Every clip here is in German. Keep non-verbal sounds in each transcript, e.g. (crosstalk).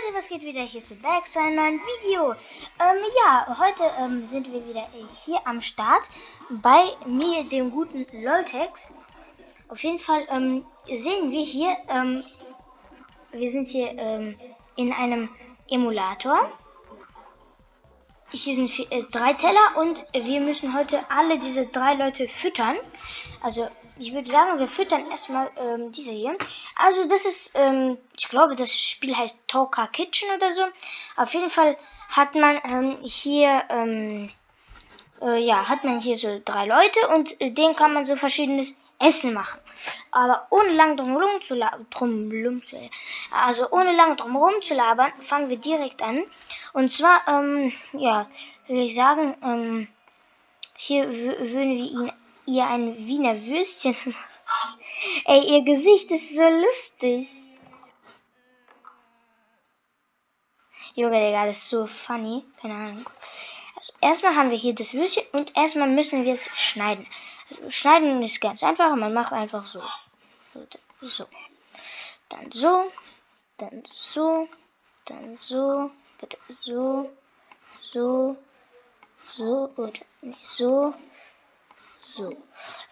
Leute, was geht wieder hier zu Back zu einem neuen Video? Ähm, ja, heute ähm, sind wir wieder hier am Start bei mir, dem guten Loltex. Auf jeden Fall ähm, sehen wir hier, ähm, wir sind hier ähm, in einem Emulator. Hier sind vier, äh, drei Teller und wir müssen heute alle diese drei Leute füttern. Also ich würde sagen, wir füttern erstmal ähm, diese hier. Also das ist, ähm, ich glaube, das Spiel heißt Toka Kitchen oder so. Auf jeden Fall hat man ähm, hier, ähm, äh, ja, hat man hier so drei Leute und äh, denen kann man so verschiedenes Essen machen. Aber ohne lang drumherum zu labern, also ohne lang drumherum zu labern, fangen wir direkt an. Und zwar, ähm, ja, will ich sagen, ähm, hier würden wir ihn ihr ein Wiener Würstchen (laughs) Ey, ihr Gesicht ist so lustig. Junge, Digga, das ist so funny. Keine Ahnung. Also, erstmal haben wir hier das Würstchen und erstmal müssen wir es schneiden. Also, schneiden ist ganz einfach. Man macht einfach so. So. Dann so. Dann so. Dann so. Bitte so. So. So. Oder nee, so. So.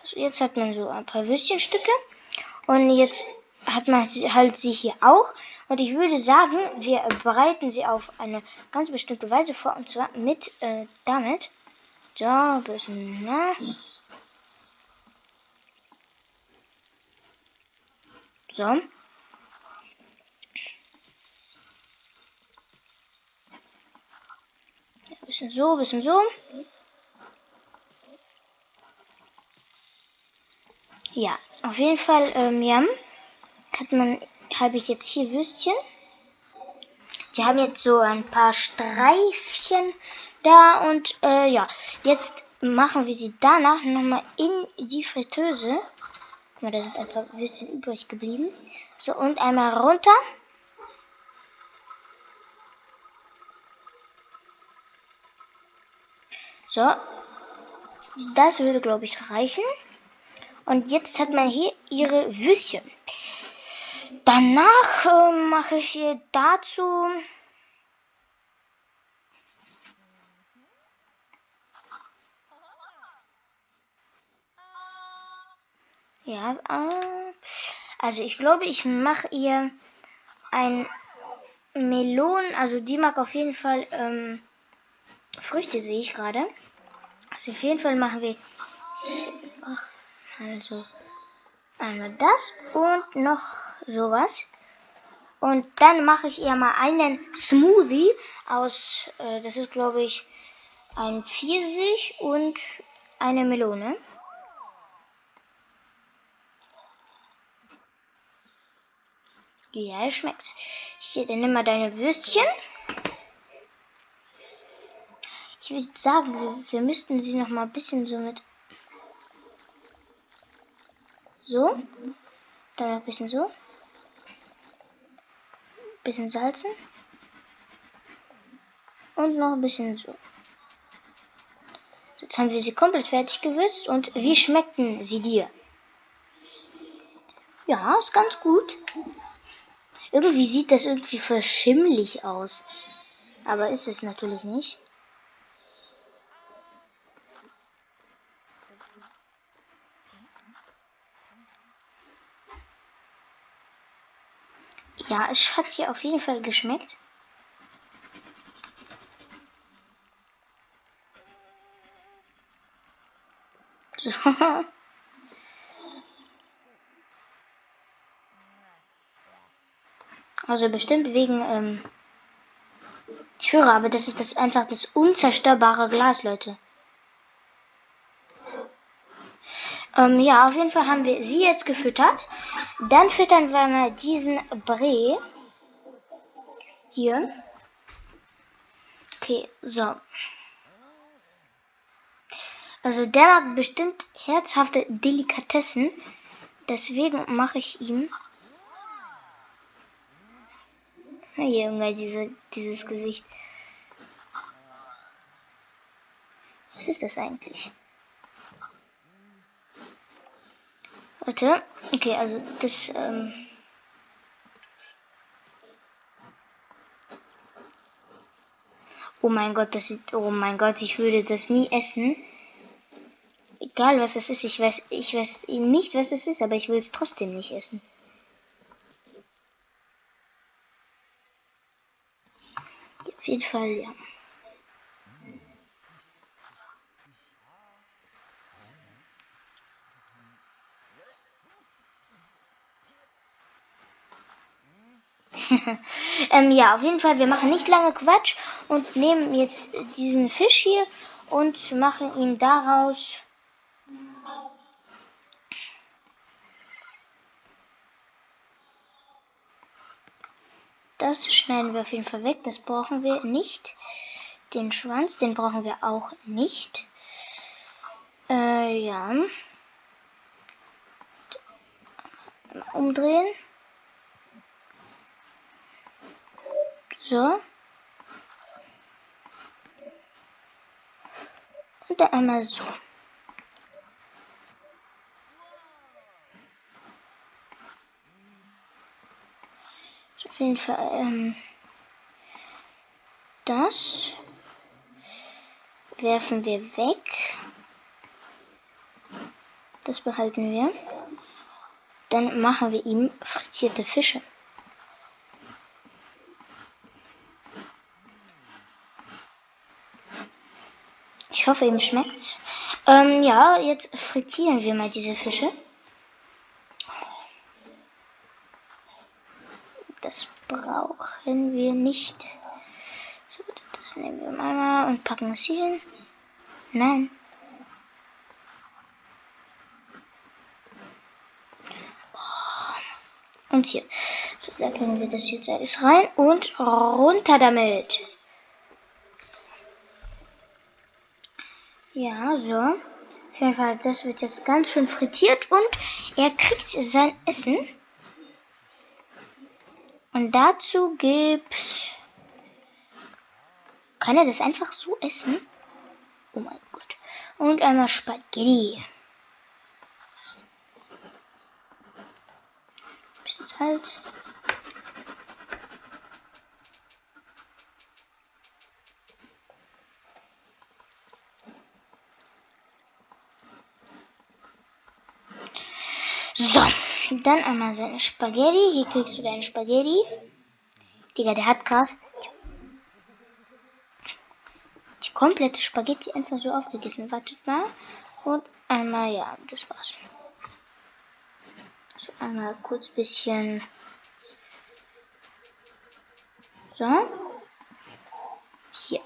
Also jetzt hat man so ein paar Würstchenstücke. Und jetzt hat man halt sie hier auch. Und ich würde sagen, wir bereiten sie auf eine ganz bestimmte Weise vor. Und zwar mit äh, damit. So, ein bisschen, na. So. Ein bisschen so, bisschen so. Ja, auf jeden Fall, ähm, ja, hat man, habe ich jetzt hier Würstchen. Die haben jetzt so ein paar Streifchen da und äh, ja, jetzt machen wir sie danach nochmal in die Fritteuse. Guck mal, da sind ein paar Würstchen übrig geblieben. So, und einmal runter. So, das würde, glaube ich, reichen. Und jetzt hat man hier ihre Würstchen. Danach äh, mache ich hier dazu Ja, äh, also ich glaube, ich mache ihr ein Melon, also die mag auf jeden Fall ähm, Früchte, sehe ich gerade. Also auf jeden Fall machen wir einfach also einmal das und noch sowas. Und dann mache ich ihr mal einen Smoothie aus, äh, das ist glaube ich ein Pfirsich und eine Melone. Ja, schmeckt. Hier, dann nimm mal deine Würstchen. Ich würde sagen, wir, wir müssten sie noch mal ein bisschen so mit so. Dann ein bisschen so. Bisschen salzen. Und noch ein bisschen so. Jetzt haben wir sie komplett fertig gewürzt. Und wie schmeckten sie dir? Ja, ist ganz gut. Irgendwie sieht das irgendwie verschimmlich aus. Aber ist es natürlich nicht. Ja, es hat hier auf jeden Fall geschmeckt. So. (laughs) Also bestimmt wegen, ähm ich höre aber, das ist das einfach das unzerstörbare Glas, Leute. Ähm, ja, auf jeden Fall haben wir sie jetzt gefüttert. Dann füttern wir mal diesen Bree. Hier. Okay, so. Also der mag bestimmt herzhafte Delikatessen. Deswegen mache ich ihm. Junge, diese, dieses Gesicht. Was ist das eigentlich? Warte. Okay, also das. Ähm Oh mein Gott, das sieht. Oh mein Gott, ich würde das nie essen. Egal was es ist, ich weiß, ich weiß nicht, was es ist, aber ich will es trotzdem nicht essen. Auf jeden Fall, ja. (laughs) ähm, ja, auf jeden Fall, wir machen nicht lange Quatsch und nehmen jetzt diesen Fisch hier und machen ihn daraus. Das schneiden wir auf jeden Fall weg, das brauchen wir nicht. Den Schwanz, den brauchen wir auch nicht. Äh, ja. Umdrehen. So. Und dann einmal so. Auf jeden Fall ähm, das werfen wir weg. Das behalten wir. Dann machen wir ihm frittierte Fische. Ich hoffe, ihm schmeckt's. Ähm, ja, jetzt frittieren wir mal diese Fische. Das brauchen wir nicht. So, das nehmen wir mal und packen es hier hin. Nein. Und hier. So, da bringen wir das jetzt alles rein und runter damit. Ja, so. Auf jeden Fall, das wird jetzt ganz schön frittiert und er kriegt sein Essen. Und dazu gibt's. Kann er das einfach so essen? Oh mein Gott. Und einmal Spaghetti. Bisschen Salz. So, dann einmal seine Spaghetti. Hier kriegst du deine Spaghetti. Digga, der hat gerade die komplette Spaghetti einfach so aufgegessen. Wartet mal. Und einmal, ja, das war's. So, einmal kurz bisschen. So. Hier.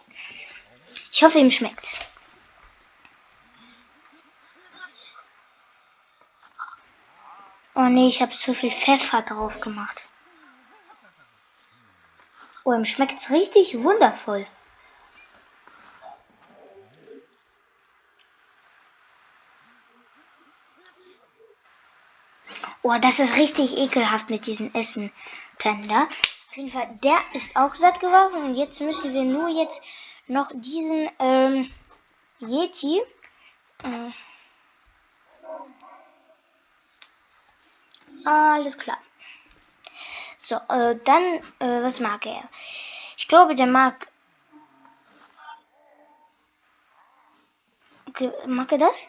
Ich hoffe, ihm schmeckt's. Oh nee, ich habe zu viel Pfeffer drauf gemacht. Oh, ihm schmeckt's richtig wundervoll. Oh, das ist richtig ekelhaft mit diesem Essen. Tender. Auf jeden Fall, der ist auch satt geworden. Und jetzt müssen wir nur jetzt noch diesen ähm, Yeti. Äh, Alles klar. So, äh, dann, äh, was mag er? Ich glaube, der mag. Okay, mag er das?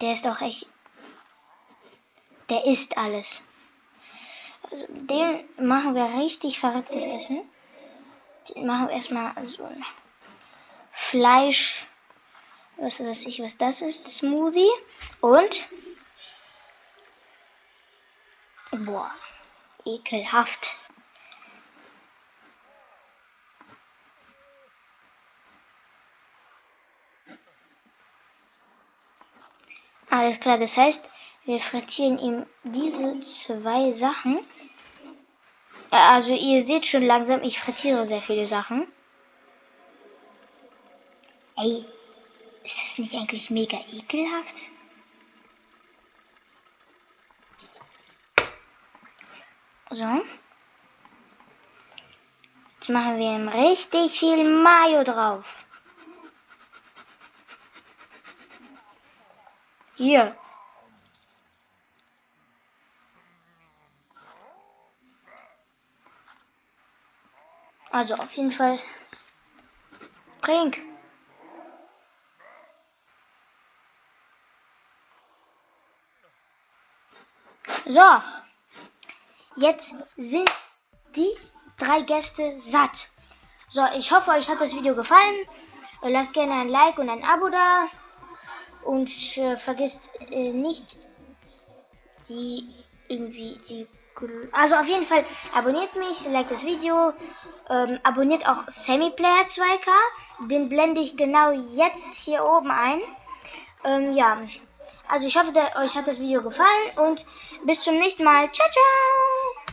Der ist auch echt. Der isst alles. Also, den machen wir richtig verrücktes Essen. Den machen wir erstmal so. Fleisch, was weiß ich, was das ist, Smoothie und boah, ekelhaft. Alles klar, das heißt, wir frittieren ihm diese zwei Sachen. Also ihr seht schon langsam, ich frittiere sehr viele Sachen. Ey, ist das nicht eigentlich mega ekelhaft? So. Jetzt machen wir ihm richtig viel Mayo drauf. Hier. Also auf jeden Fall. Trink. So. Jetzt sind die drei Gäste satt. So, ich hoffe, euch hat das Video gefallen. Lasst gerne ein Like und ein Abo da. Und äh, vergisst äh, nicht die irgendwie die also auf jeden Fall abonniert mich, liked das Video, ähm, abonniert auch SemiPlayer 2K, den blende ich genau jetzt hier oben ein. Ähm, ja, also ich hoffe, euch hat das Video gefallen und bis zum nächsten Mal. Ciao, ciao!